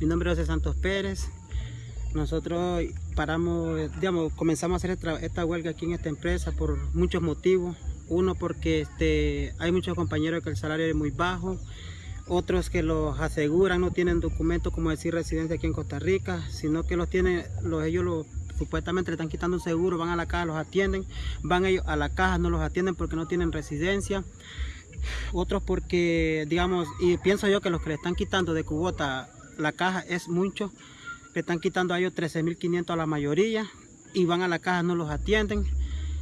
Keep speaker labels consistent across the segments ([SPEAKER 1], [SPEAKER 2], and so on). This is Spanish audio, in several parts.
[SPEAKER 1] Mi nombre es José Santos Pérez. Nosotros paramos, digamos, comenzamos a hacer esta, huelga aquí en esta empresa por muchos motivos. Uno porque este, hay muchos compañeros que el salario es muy bajo, otros que los aseguran, no tienen documentos como decir residencia aquí en Costa Rica, sino que los tienen, los, ellos los, supuestamente le están quitando un seguro, van a la caja, los atienden, van ellos a la caja, no los atienden porque no tienen residencia otros porque, digamos, y pienso yo que los que le están quitando de cubota la caja es mucho, le están quitando a ellos 13.500 a la mayoría y van a la caja, no los atienden.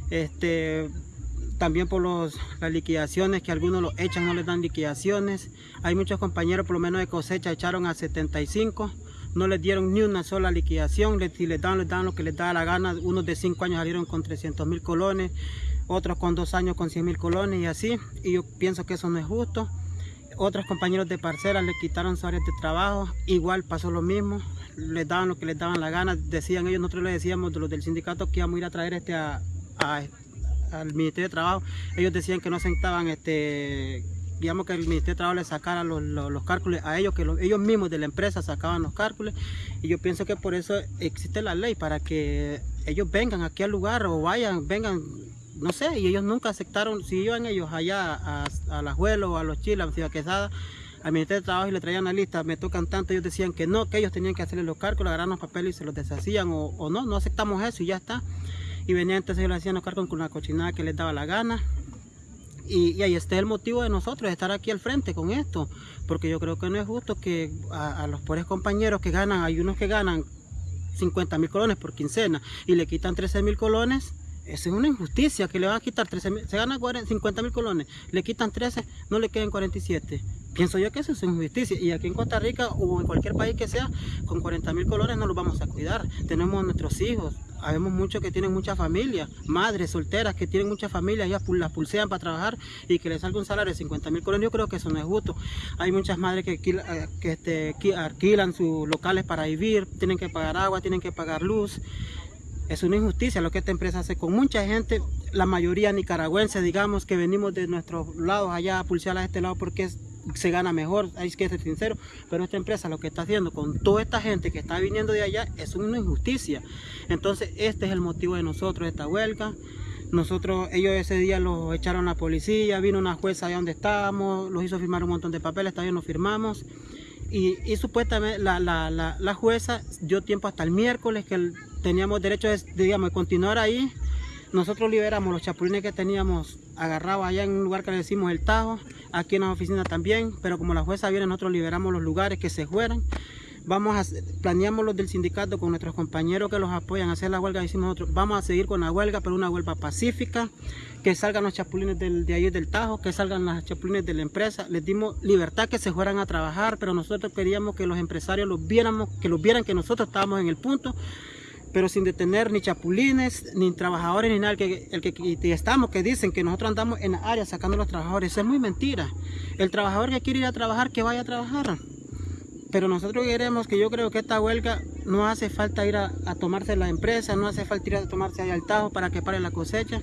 [SPEAKER 1] Este, también por los, las liquidaciones que algunos los echan, no les dan liquidaciones. Hay muchos compañeros, por lo menos de cosecha, echaron a 75, no les dieron ni una sola liquidación. Si les dan, les dan lo que les da la gana. Unos de 5 años salieron con 300 mil colones, otros con 2 años con 100 mil colones y así. Y yo pienso que eso no es justo. Otros compañeros de parcela le quitaron su área de trabajo, igual pasó lo mismo, les daban lo que les daban la gana, decían ellos, nosotros les decíamos de los del sindicato que íbamos a ir a traer este a, al Ministerio de Trabajo, ellos decían que no sentaban este digamos que el Ministerio de Trabajo les sacara los, cálculos a ellos, que ellos mismos de la empresa sacaban los cálculos y yo pienso que por eso existe la ley, para que ellos vengan aquí al lugar o vayan, vengan no sé, y ellos nunca aceptaron, si iban ellos allá a, a la o a los chiles, a Ciudad Quesada, al Ministerio de Trabajo y le traían la lista, me tocan tanto, ellos decían que no, que ellos tenían que hacerle los cálculos, agarrar los papeles y se los deshacían, o, no, no aceptamos eso y ya está. Y venían entonces ellos le hacían los cálculos con la cochinada que les daba la gana. Y, ahí está el motivo de nosotros, de estar aquí al frente con esto, porque yo creo que no es justo que a, a los pobres compañeros que ganan, hay unos que ganan 50 mil colones por quincena y le quitan 13 mil colones, es una injusticia que le van a quitar 13 mil, se gana 50 mil colones, le quitan 13, no le queden 47. Pienso yo que eso es injusticia y aquí en Costa Rica o en cualquier país que sea, con 40 mil colones no los vamos a cuidar. Tenemos nuestros hijos, Habemos muchos que tienen mucha familia, madres solteras que tienen mucha familia, ellas las pulsean para trabajar y que les salga un salario de 50 mil colones, yo creo que eso no es justo. Hay muchas madres que, eh, que, este, que alquilan sus locales para vivir, tienen que pagar agua, tienen que pagar luz es una injusticia lo que esta empresa hace con mucha gente, la mayoría nicaragüense, digamos, que venimos de nuestros lados allá a pulsear a este lado porque se gana mejor, hay que ser sincero, pero esta empresa lo que está haciendo con toda esta gente que está viniendo de allá es una injusticia. Entonces este es el motivo de nosotros, esta huelga. Nosotros, ellos ese día los echaron a la policía, vino una jueza allá donde estábamos, los hizo firmar un montón de papeles, todavía nos firmamos. Y, supuestamente la, la, la, jueza dio tiempo hasta el miércoles que teníamos derecho de, digamos, continuar ahí. Nosotros liberamos los chapulines que teníamos agarrados allá en un lugar que le decimos el Tajo, aquí en la oficina también, pero como la jueza viene, nosotros liberamos los lugares que se fueran. Vamos planeamos los del sindicato con nuestros compañeros que los apoyan a hacer la huelga, decimos nosotros, vamos a seguir con la huelga, pero una huelga pacífica, que salgan los chapulines de ahí del Tajo, que salgan las chapulines de la empresa. Les dimos libertad que se fueran a trabajar, pero nosotros queríamos que los empresarios los viéramos, que los vieran que nosotros estábamos en el punto, pero sin detener ni chapulines, ni trabajadores, ni nada. El que, el que, estamos, que dicen que nosotros andamos en la área sacando a los trabajadores, eso es muy mentira. El trabajador que quiere ir a trabajar, que vaya a trabajar. Pero nosotros queremos que yo creo que esta huelga no hace falta ir a, a tomarse la empresa, no hace falta ir a tomarse ahí al Tajo para que pare la cosecha.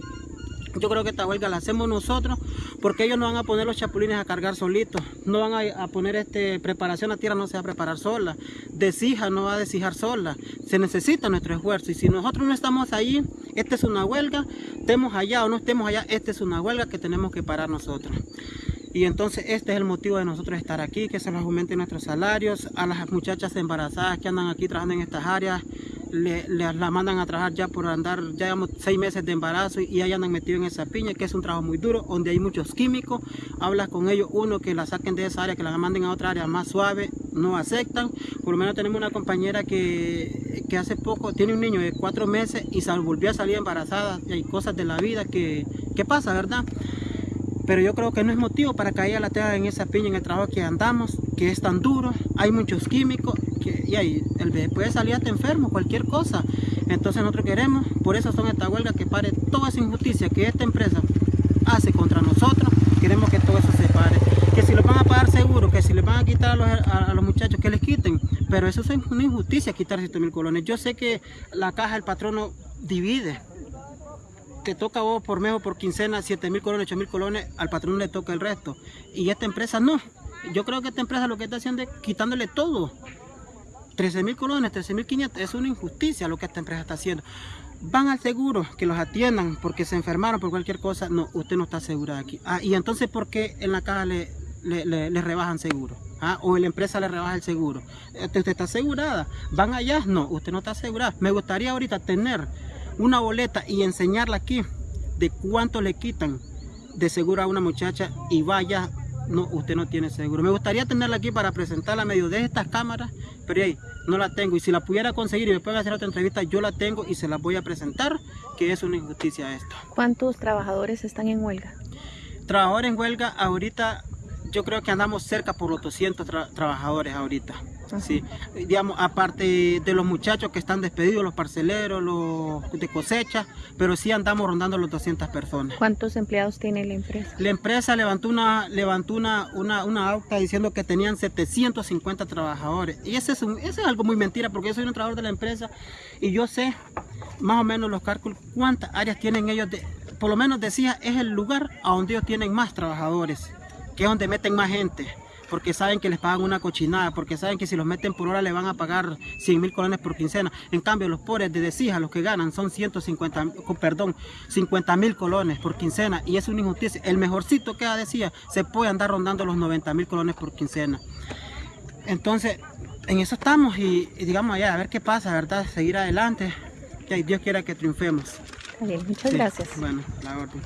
[SPEAKER 1] Yo creo que esta huelga la hacemos nosotros porque ellos no van a poner los chapulines a cargar solitos. No van a, poner este preparación a tierra, no se va a preparar sola. Desija no va a desijar sola. Se necesita nuestro esfuerzo. Y si nosotros no estamos ahí, esta es una huelga. Estemos allá o no estemos allá, esta es una huelga que tenemos que parar nosotros. Y entonces este es el motivo de nosotros estar aquí, que se nos aumenten nuestros salarios. A las muchachas embarazadas que andan aquí trabajando en estas áreas, le, la mandan a trabajar ya por andar, ya llevamos seis meses de embarazo y ahí andan metidos en esa piña, que es un trabajo muy duro, donde hay muchos químicos. Hablas con ellos, uno que la saquen de esa área, que la manden a otra área más suave, no aceptan. Por lo menos tenemos una compañera que, que hace poco tiene un niño de cuatro meses y volvió a salir embarazada. Y hay cosas de la vida que, que pasa, ¿verdad? Pero yo creo que no es motivo para que ella la tenga en esa piña en el trabajo que andamos, que es tan duro, hay muchos químicos y ahí el bebé puede salir hasta enfermo, cualquier cosa. Entonces nosotros queremos, por eso son esta huelga, que pare toda esa injusticia que esta empresa hace contra nosotros, queremos que todo eso se pare. Que si lo van a pagar seguro, que si le van a quitar a los, a, los muchachos, que les quiten, pero eso es una injusticia quitar 7 mil colones. Yo sé que la caja el patrono divide, que toca vos por mes o por quincena 7 mil colones, 8 mil colones, al patrón le toca el resto. Y esta empresa no. Yo creo que esta empresa lo que está haciendo es quitándole todo. 13 mil colones, 13 mil 500, es una injusticia lo que esta empresa está haciendo. Van al seguro, que los atiendan porque se enfermaron por cualquier cosa. No, usted no está asegurada aquí. Ah, y entonces, ¿por qué en la caja le, le, le- rebajan seguro? Ah, o la empresa le rebaja el seguro. Usted, usted está asegurada. ¿Van allá? No, usted no está asegurada. Me gustaría ahorita tener una boleta y enseñarla aquí de cuánto le quitan de seguro a una muchacha y vaya, no, usted no tiene seguro. Me gustaría tenerla aquí para presentarla a medio de estas cámaras, pero ahí no la tengo. Y si la pudiera conseguir y me pueden hacer otra entrevista, yo la tengo y se la voy a presentar, que es una injusticia esto.
[SPEAKER 2] ¿Cuántos trabajadores están en huelga?
[SPEAKER 1] Trabajadores en huelga, ahorita yo creo que andamos cerca por los 200 tra- trabajadores ahorita.
[SPEAKER 2] Ajá.
[SPEAKER 1] Sí, digamos, aparte de los muchachos que están despedidos, los parceleros, los de cosecha, pero sí andamos rondando los 200 personas.
[SPEAKER 2] ¿Cuántos empleados tiene la empresa?
[SPEAKER 1] La empresa levantó una levantó una, una, una acta diciendo que tenían 750 trabajadores. Y ese es, un- ese es algo muy mentira porque yo soy un trabajador de la empresa y yo sé más o menos los cálculos cuántas áreas tienen ellos. De, por lo menos decía, es el lugar a donde ellos tienen más trabajadores, que es donde meten más gente. Porque saben que les pagan una cochinada, porque saben que si los meten por hora le van a pagar 100 mil colones por quincena. En cambio, los pobres de Decija, los que ganan son 150, perdón, 50 mil colones por quincena. Y es una injusticia. El mejorcito que decía se puede andar rondando los 90 mil colones por quincena. Entonces, en eso estamos y, y digamos allá, a ver qué pasa, ¿verdad? Seguir adelante. Que Dios quiera que triunfemos.
[SPEAKER 2] Bien, muchas
[SPEAKER 1] Sí,
[SPEAKER 2] gracias.
[SPEAKER 1] Bueno, la orden.